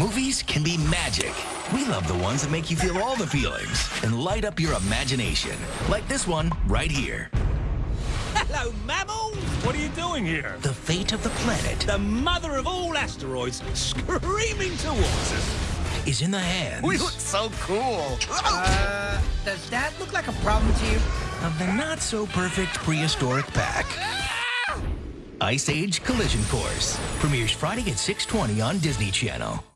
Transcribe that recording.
Movies can be magic. We love the ones that make you feel all the feelings and light up your imagination. Like this one right here. Hello, mammals! What are you doing here? The fate of the planet The mother of all asteroids screaming towards us. is in the hands We look so cool. Uh, does that look like a problem to you? of the not-so-perfect prehistoric pack. Ah! Ice Age Collision Course premieres Friday at 6:20 on Disney Channel.